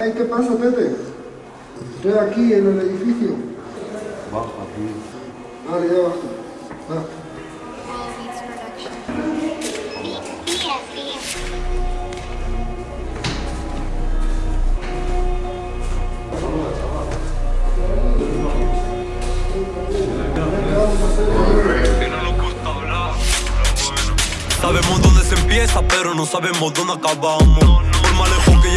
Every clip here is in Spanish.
Ay, ¿qué pasa, Tete? Estoy aquí en el edificio. Baja aquí. Vale, ya bajo. Ah. Sabemos dónde se empieza, pero no sabemos dónde acabamos. Por más lejos que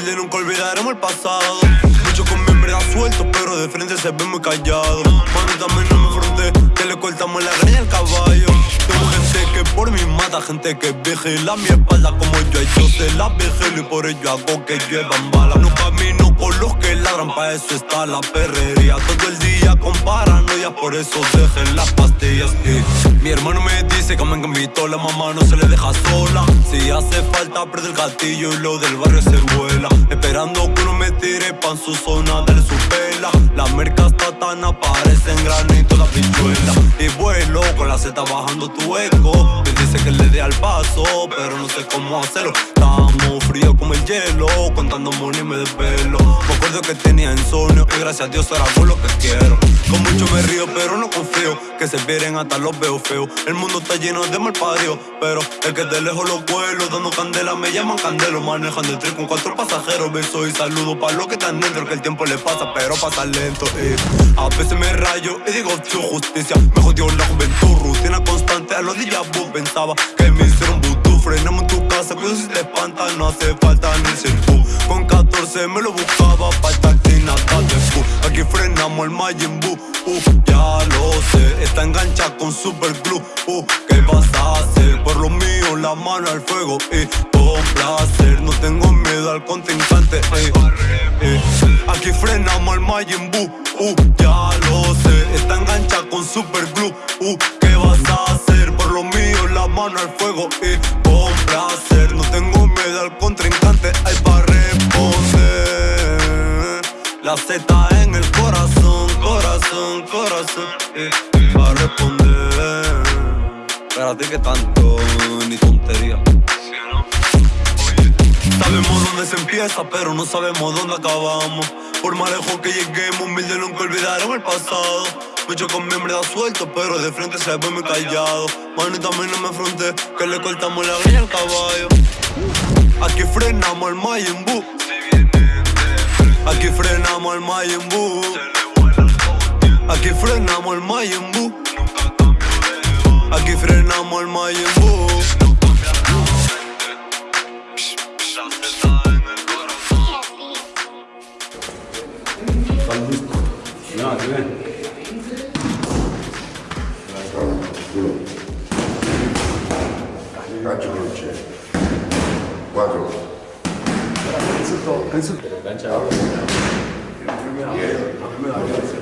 humilde nunca olvidaremos el pasado. Muchos con miembros sueltos, pero de frente se ven muy callados. Mano, también no me fronte, que le cortamos la greña al caballo. Tengo gente que por mí mata, gente que vigila mi espalda como yo. Yo se la vigilo y por ello hago que lluevan balas. No camino con los que ladran, pa' eso está la perrería. Todo el día con por eso dejen las pastillas. Y mi hermano me dice que me invitó, la mamá no se le deja sola. Si hace falta, prende el gatillo y lo del barrio se vuela. Esperando que uno me tire pa' en su zona, dale su pela. La merca está tan aparece en granito la pichuela. Y vuelo con la Z bajando tu eco. Me dice que le dé al paso, pero no sé cómo hacerlo. Estamos fríos como el hielo, contando money me desvelo. Me acuerdo que tenía insomnio y gracias a Dios ahora hago lo que quiero. Con mucho me río, pero no confío. Que se vieren hasta los veo feos. El mundo está lleno de mal pero el que de lejos los vuelo, dando candela, me llaman candelo. Manejando el tren con cuatro pasajeros. Beso y saludo para los que están dentro, que el tiempo le pasa, pero pasa lento. eh. A veces me rayo y digo, tío, justicia. Me jodió la juventud, rutina constante. A los días pensaba que me hicieron vudú. Frenamos en tu casa, cuidado si te espanta, no hace falta ni ser tú. Con 14 me lo el Majin uh, ya lo sé. Está enganchada con super glue, uh, ¿qué vas a hacer? Por lo mío, la mano al fuego y con placer. No tengo miedo al contrincante, corazón, eh, para responder. Espérate que tanto, ni tontería. Sabemos dónde se empieza, pero no sabemos dónde acabamos. Por más lejos que lleguemos, humilde nunca olvidaron el pasado. Mucho con miembros sueltos, pero de frente se ve muy callado. Mano, y también no me fronté, que le cortamos la greña al caballo. Aquí frenamos el Majin Buu. Aquí frenamos el Majin Buu. Aquí frenamos el Majin Buu. Aquí frenamos el Majin Buu. ¿Estás listo? Ya, ¿qué ven? Calcio croce. 4. Penso che Dietro.